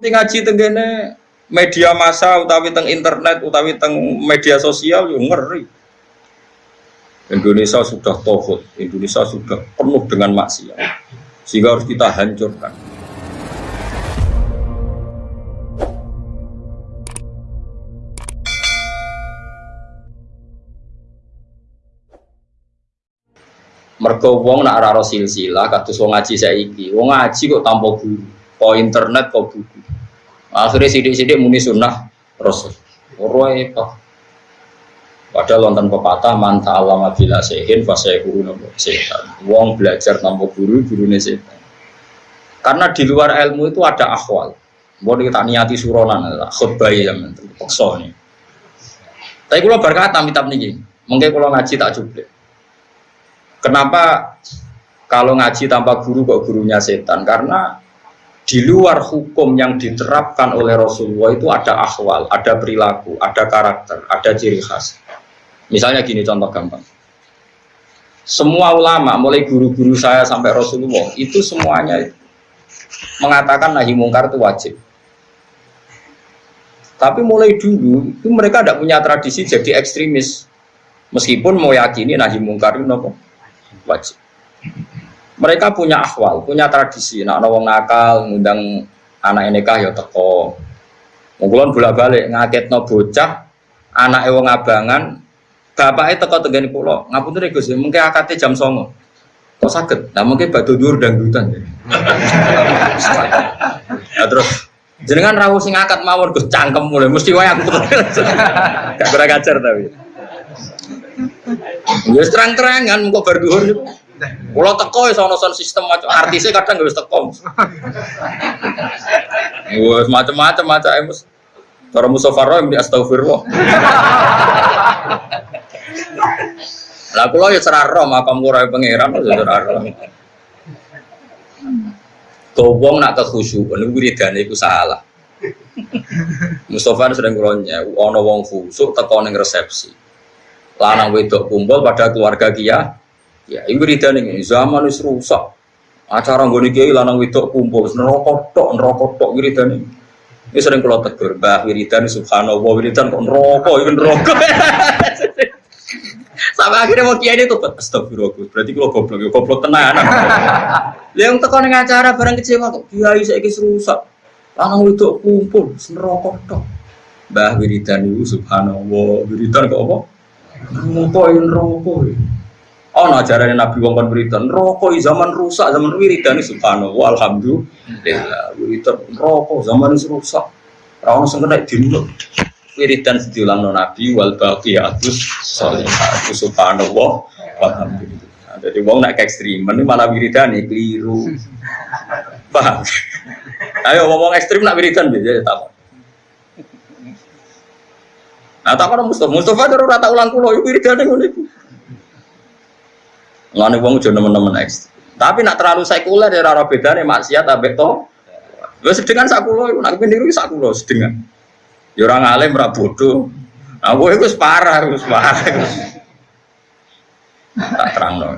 ngaji tenggene media massa utawi teng internet utawi teng media sosial yo ngeri. Indonesia sudah tohut, Indonesia sudah penuh dengan maksiat, sehingga harus kita hancurkan. Mergo wong nak ora silsilah kados wong ngaji saiki. Wong ngaji kok tanpa guru, kok internet kok buku. Akhirnya sidik-sidik muni sunnah Rasul. Ora itu. Padahal wonten pepatah man ta'allama bila sehin fa sayakuru nopo setan. Wong belajar tanpa guru, gurune setan. Karena di luar ilmu itu ada akhwal. Mau kita niati suronan, khutbah ya men, paksa nih. Tapi kalau berkata minta niki, mungkin kalau ngaji tak cukup. Kenapa kalau ngaji tanpa guru kok gurunya setan? Karena di luar hukum yang diterapkan oleh Rasulullah itu ada akhwal, ada perilaku, ada karakter, ada ciri khas. Misalnya gini contoh gampang. Semua ulama, mulai guru-guru saya sampai Rasulullah, itu semuanya mengatakan nahi mungkar itu wajib. Tapi mulai dulu itu mereka tidak punya tradisi jadi ekstremis. Meskipun mau yakini nahi mungkar itu wajib. Mereka punya akhwal, punya tradisi. Nak nawang nakal, ngundang anak nikah ya teko. Mungkulon bolak balik ngaket no bocah, anak ewang abangan, bapaknya teko tegani pulau. Ngapun tuh gus, mungkin akatnya jam songo. Kok sakit? Nah mungkin batu dur dan dutan. ya terus Jenengan rawuh sing akad mawon Gus cangkem mulai mesti wae aku. Gak kurang tapi. Ya terang-terangan kok bar Kulo teko iso ono sistem macam artisnya kadang gak wis teko. Wes macam-macam macam emos. Cara Mustafa Roy di astagfirullah. Lah kulo ya seraro makam kulo pangeran ya seraro. Kau wong nak kekhusyukan, itu wiridane itu salah. Mustafa sering kulonya, ono wong khusuk teko ning resepsi. Lanang wedok kumpul pada keluarga kia. Ya, itu wiridane ini zaman wis rusak. Acara nggone kiai lanang wedok kumpul, neraka tok, neraka tok wiridane. Ini sering kalau tegur, bah wiridan subhanallah wiridan kok neraka, itu neraka. Sampai akhirnya mau kiai itu astagfirullah. Berarti kalau goblok, ya goblok tenan. Yang tekan acara barang kecewa kok kiai saya kis rusak. Lanang itu kumpul, neraka tok. Mbah wiridan itu subhanallah, wiridan kok apa? Neraka ya neraka. Oh, nah ajaran Nabi wong kon wiridan, neraka zaman rusak, zaman wiridan subhanallah, alhamdulillah. Wiridan neraka zaman rusak. Ora ono sing kena dinut wiridan no Nabi wal baqiyatus sholihah subhanallah walhamdulillah jadi wong ekstrim ini malah wiridan keliru. Paham? Ayo ngomong ekstrim nak wiridan biasa ya tak Nah, tak ada Mustafa, Mustafa terus rata ulang kulo, itu wiridan yang Nggak wong jono teman-teman ekstrim. Tapi nak terlalu sekuler ya rara beda nih maksiat abek to. Gue sedengan sakulo, nak kepindiru sakulo sedengan. Ya orang alim ora bodoh. Nah, gue itu parah, itu parah. Tak terang dong.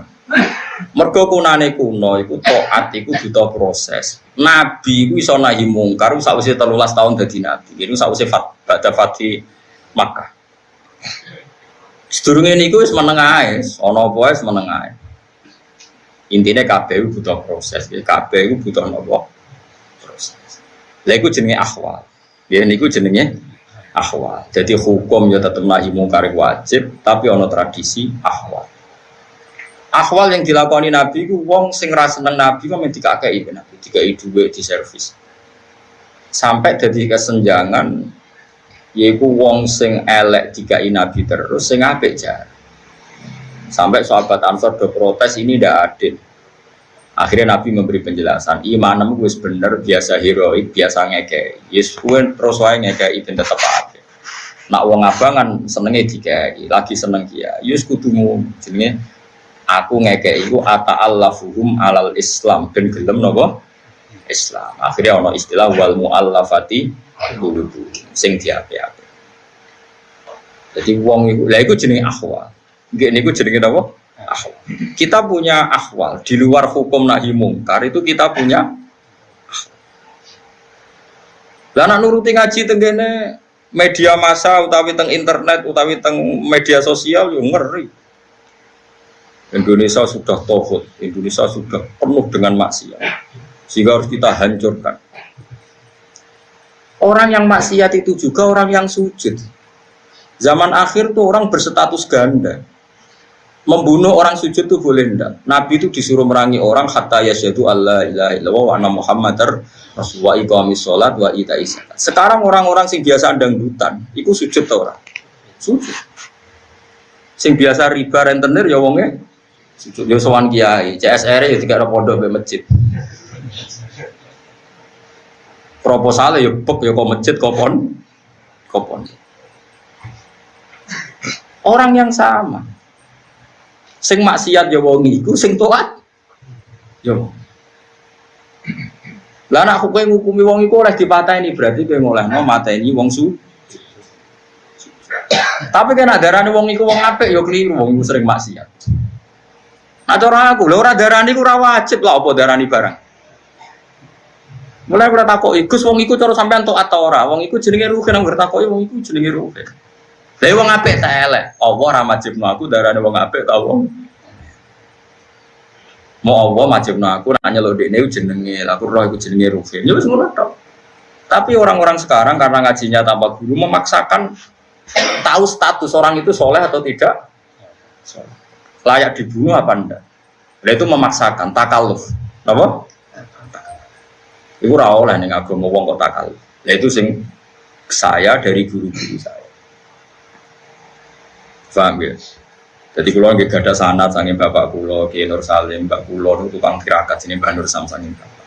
Mergo kunane kuno iku taat iku butuh proses. Nabi iku iso nahi mungkar sakwise 13 tahun dadi nabi. Ini sakwise fat badha fati Makkah. Sedurunge niku wis meneng ae, ana apa wae meneng ae. Intine kabeh butuh proses, iku butuh napa? Proses. Lha iku jenenge akhwal. Ya niku jenenge ahwal. Jadi hukum ya tetap nahi mungkar wajib, tapi ono tradisi ahwal. Ahwal yang dilakoni Nabi itu wong sing rasa seneng Nabi kok men dikakei Nabi, dikai duwe di servis. Sampai jadi kesenjangan yaiku wong sing elek dikai Nabi terus sing apik jar. Sampai sahabat Ansor do protes ini tidak adil. Akhirnya Nabi memberi penjelasan, imanmu gue bener, biasa heroik, biasa ngeke. Yes, gue terus wae ngeke itu tetap ada. Nak wong abangan senengnya dikai, lagi seneng dia. Yes kudumu jenenge aku ngeke iku ata allafuhum alal Islam dan gelem nopo Islam. Akhirnya ono istilah wal muallafati qulubu sing diapi-api. Jadi wong iku, lah iku jenenge akhwal. Nggih niku jenenge napa? Akhwal. Kita punya akhwal di luar hukum nahi mungkar itu kita punya Lah nak nuruti ngaji tenggene media massa utawi teng internet utawi teng media sosial yo ngeri. Indonesia sudah tohut, Indonesia sudah penuh dengan maksiat, sehingga harus kita hancurkan. Orang yang maksiat itu juga orang yang sujud. Zaman akhir tuh orang berstatus ganda. Membunuh orang sujud tuh boleh ndak? Nabi itu disuruh merangi orang hatta yasyadu Allah ilaha illallah wa anna muhammadar rasulullah iqamis sholat wa ita Sekarang orang-orang sing biasa dangdutan, itu sujud tuh orang. Sujud. Sing biasa riba rentenir ya wonge sujud. Ya sowan kiai, CSR ya tiga pondok be masjid. Proposalnya ya bek ya kok masjid kopon kopon. Orang yang sama. Sing maksiat ya wong iku, sing taat ya. Lah nak kowe ngukumi wong iku ora dipateni berarti kowe ngolehno mateni wong su. Tapi kan darane wong iku wong apik ya keliru wong iku sering maksiat. Nah cara aku, lha ora darani ku ora wajib lah apa darani barang. Mulai ora takoki, Gus wong iku cara sampean tok atau ora? Wong iku jenenge ruhe nang takoki wong iku jenenge ruhe. Lah wong apik tak elek. Allah ora majibno aku darane wong apik ta wong. Mau Allah majibno aku nanya lo dekne jenenge, aku roh iku jenenge Rufin. Ya wis ngono tok. Tapi orang-orang sekarang karena ngajinya tanpa guru memaksakan tahu status orang itu soleh atau tidak. Layak dibunuh apa enggak? Nah, itu memaksakan takaluf. Apa? Iku ora oleh ning agama wong kok takaluf. Itu sing saya dari guru-guru saya. Paham ya? Jadi kalau nggak ada sanat sangin bapak kulo, Kiai Nur Salim, bapak kulo itu tukang tirakat sini Mbak Nur Sam sangin bapak.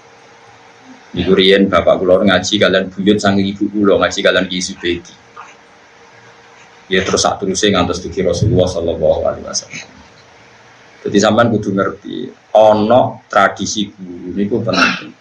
Di Kurian bapak kulo ngaji kalian buyut sangin ibu kulo ngaji kalian Ki Subedi. Ya terus saat terusnya ngantos tuki Rasulullah Shallallahu Alaihi Wasallam. Jadi sampean kudu ngerti, ono tradisi guru ini penting.